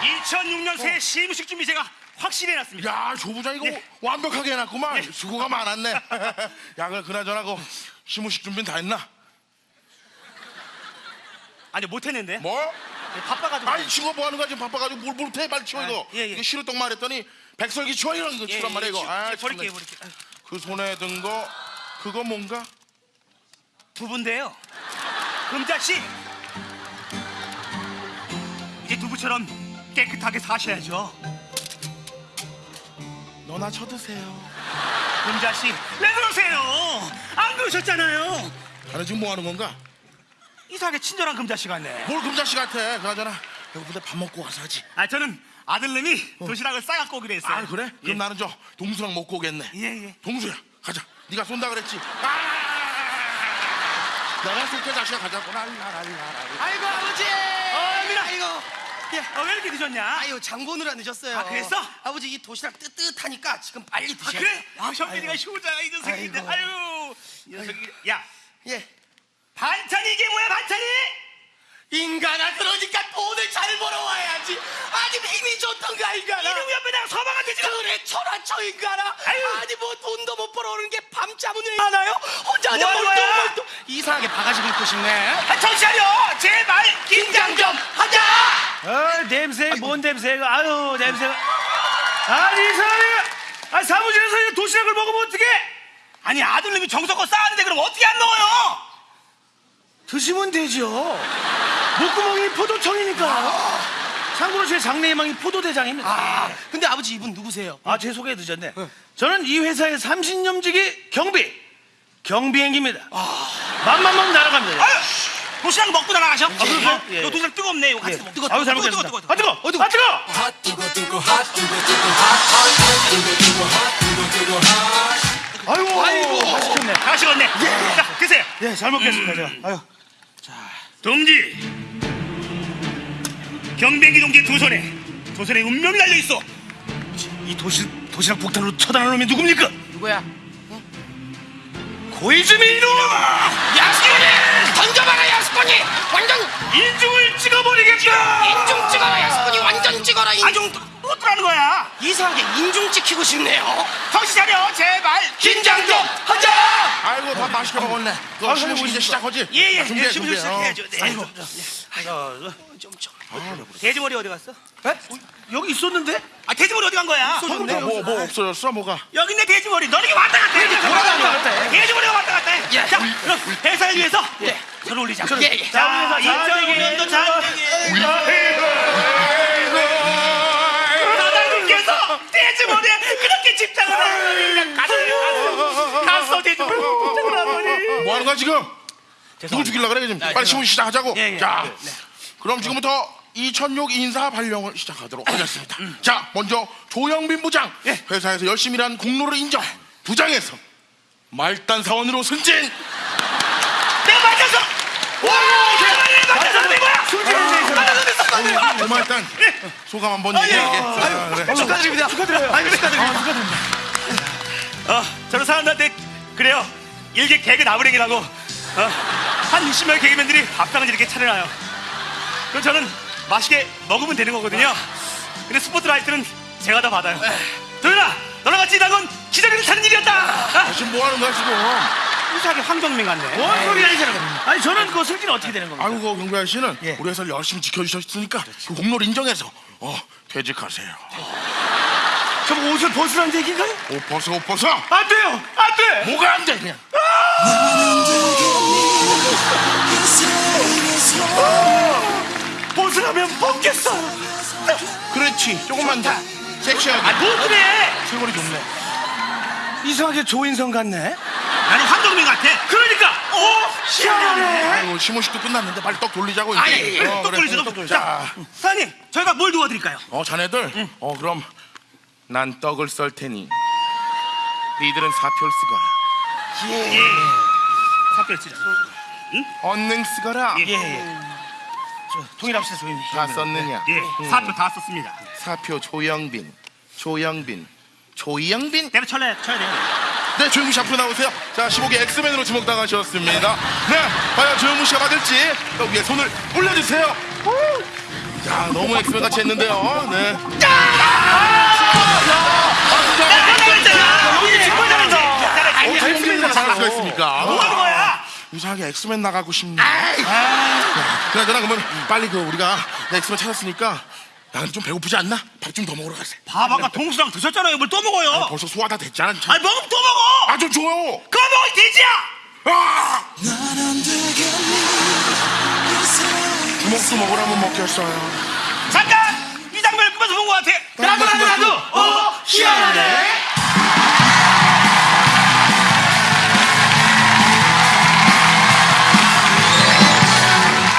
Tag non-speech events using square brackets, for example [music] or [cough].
2006년 새 시무식 준비 제가 확실히 해놨습니다. 야, 조 부장 이거 네. 완벽하게 해놨구만. 네. 수고가 많았네. [laughs] 야, 그 그나저나 그 시무식 준비는 다 했나? 아니 못했는데. 뭐? 아니, 바빠가지고. 아니 친구 뭐 하는 거야 지금 바빠가지고 뭘 못해 빨리 치워 아, 이거. 예, 예. 이거 시루떡 말했더니 백설기 치워 이런 거 예, 치란 말이야 예, 이거. 치- 아. 버릴게요. 아유, 그 손에 든 거 그거 뭔가? 두부인데요. 금자 씨. 이제 두부처럼 깨끗하게 사셔야죠. 너나 쳐드세요. 금자 씨, 왜 그러세요? 안 그러셨잖아요. 아니 지금 뭐 하는 건가? 이상하게 친절한 금자 씨 같네. 뭘 금자씨 같아. 그나저나 배고픈데 밥 먹고 와서 하지. 아 저는 아들님이 도시락을 싸갖고 오기로 했어요. 아 그래? 그럼 예. 나는 저 동수랑 먹고 오겠네. 예, 예. 동수야 가자. 네가 쏜다 그랬지. 아! 내가 쏠게 자식아 가자고. 랄라랄라랄라. 아이고 아버지. 어, 왜 이렇게 늦었냐? 아유 장 보느라 늦었어요. 아, 그랬어? 아버지 이 도시락 뜨뜻하니까 지금 빨리 아, 드셔. 그래? 아, 현빈이가 효자야, 이 녀석인데. 아이고. 아유, 이 녀석이. 야, 예. 반찬이 이게 뭐야, 반찬이? 인간아 그러니까 돈을 잘 벌어와야지. 아니 힘이 좋던 가 인간아. 이놈 옆에 내가 서방한 되지 그래 천하초 인간아. 아유. 아니 뭐 돈도 못 벌어오는 게 밤잠은 왜 하나요? 혼자 뭐 몰도 거야? 몰도 이상하게 바가지 긁고 싶네. 아, 정신 차려! 제발, 긴장 좀 하자! 아 냄새 뭔 냄새가 아유 냄새가 아니 이 사람이 아 사무실에서 이 도시락을 먹으면 어떡해? 아니, 아들님이 정성껏 쌓았는데 그럼 어떻게 안 넣어요? 드시면 되죠 목구멍이 포도청이니까. 참고로 제 장래희망이 포도대장입니다. 아 근데 아버지 이분 누구세요? 아 제 소개 늦었네. 저는 이 회사의 30년지기 경비. 경비행기입니다. 맘만 먹으면 날아갑니다. 아유, 도시락 먹고 날아가셔. 아, 그럴까요? 예. 이거 도시락 뜨겁네, 이거 같이 예, 먹 뜨거, 아유 잘 뜨거, 먹겠습니다 뜨거, 뜨거, 아 뜨거 아 뜨거 아이고 아이고! 맛있겠네. 다 식었네. 자, 드세요. 예 잘 먹겠습니다 제가. 아유. 동지! 경비행기 동지 두 손에 두 손에 운명이 달려 있어. 이 도시 도시락 폭탄으로 처단한 놈이 누굽니까? 누구야? 고이즈미 이놈 야스꾼이 던져봐라 야 스꾼이 완전 인중을 찍어버리겠다 인중 찍어라 야스꾼이 완전 찍어라 인중. 아좀 어떡하는 거야 이상하게 인중 찍히고 싶네요. 정신 차려 제발 긴장 좀 하자. 아이고 밥 맛있게 먹었네. 너 시무식 이제 시작하지? 예예 자, 준비해 예, 준비 준비해. 시작해야죠 어. 네. 아이고 좀 좀. 돼지머리 어디 갔어? 여기 있었는데 아 돼지머리 어디 간 거야? 뭐, 뭐, 뭐 없어졌어 뭐가? 여기 있네 돼지머리 너는 이게 왔다 갔다 해 돌아다녀 왔다 해. 돼지머리가 왔다 갔다 해 자, 그럼 회사를 위해서 서로 올리자 예, 예. 자, 자, 2005년도 장래기 사장님께서 돼지머리에 그렇게 집착을 하시니까 갔어요 갔어 돼지머리 집착을 하더니 뭐 하는 거야 지금? 누구 죽이려 그래 지금? 빨리 시무식 시작하자고. 예, 예. 자, 그럼 지금부터 2006 인사 발령을 시작하도록 하겠습니다. 자, 먼저 조영빈 부장 예. 회사에서 열심히 일한 공로를 인정. 부장에서 말단 사원으로 승진. 어, 고말단 소감 한번 얘기해. 아. 축하드립니다. 축하드려요. 아이고 축하드립니다. 어, 저는 사람들한테 그래요. 일개 개그 나부랭이라고 어, 한 60명의 개그맨들이 밥상을 이렇게 차려놔요. 그럼 저는 맛있게 먹으면 되는 거거든요. 근데 스포트라이트는 제가 다 받아요. 도현아, 너랑 같이 일한 건 기적을 차는 일이었다. 아, 지금 뭐 하는 거야 지금? 이상하게 황정민 같네. 뭔 소리 하시는 겁니까 아니 저는 그 승진 어떻게 되는 겁니까 아이고 경비 아저씨는 예. 우리 회사를 열심히 지켜주셨으니까 그 공로를 인정해서 어 퇴직하세요. 그럼 옷을 벗으라는 얘기인가요 옷 벗어 옷 벗어. 안 돼요 안 돼 뭐가 안 돼 그냥. 벗으라면 벗겠어 그렇지 조금만 더 섹시하게. 아, 뭐 그래? 세월이 좋네. 이상하게 조인성 같네 아니 황정민 같아. 그러니까 오 시원하네 아이고 시무식도 끝났는데 빨리 떡 돌리자고 이제. 아, 예, 예. 어, 떡 그래. 돌리죠, 떡 돌리죠. 자, 사장님, 저희가 뭘 도와드릴까요? 어 자네들. 어 그럼 난 떡을 썰 테니 니들은 사표를 쓰거라. 예. 사표 쓰자. 언능 쓰거라. 예. 예. 저, 통일합시다 조인성 다 썼느냐? 예, 사표 다 썼습니다. 사표 조영빈, 조영빈, 조영빈. 내가 쳐야 쳐야 돼요. 네, 조영민 씨 앞으로 나오세요. 자, 15개 엑스맨으로 지목당하셨습니다. 네, 과연 조영민 씨가 받을지 또 위에 손을 올려주세요. 야, 너무 엑스맨 같이 했는데요. 네. 잘한다. 어떻게 엑스맨 잘할 수가 있습니까? 뭐 하는 거야? 이상하게 엑스맨 나가고 싶네. 그래, 그나 그러면 빨리 그 우리가 엑스맨 찾았으니까 나는 좀 배고프지 않나? 밥 좀 더 먹으러 가세. 밥 아까 동수랑 드셨잖아요. 뭘 또 먹어요? 벌써 소화 다 됐잖아. 아니 먹으면 또 먹어. 아, 좀 줘요. 그거 먹으면 되지야. 아! 주먹도 먹으라면 먹겠어요.